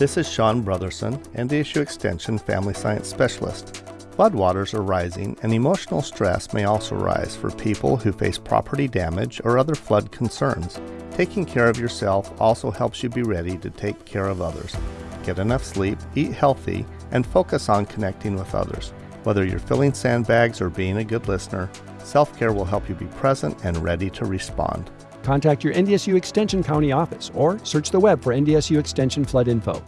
This is Sean Brotherson, and NDSU Extension Family Science Specialist. Floodwaters are rising, and emotional stress may also rise for people who face property damage or other flood concerns. Taking care of yourself also helps you be ready to take care of others. Get enough sleep, eat healthy, and focus on connecting with others. Whether you're filling sandbags or being a good listener, self care will help you be present and ready to respond. Contact your NDSU Extension County office or search the web for NDSU Extension Flood Info.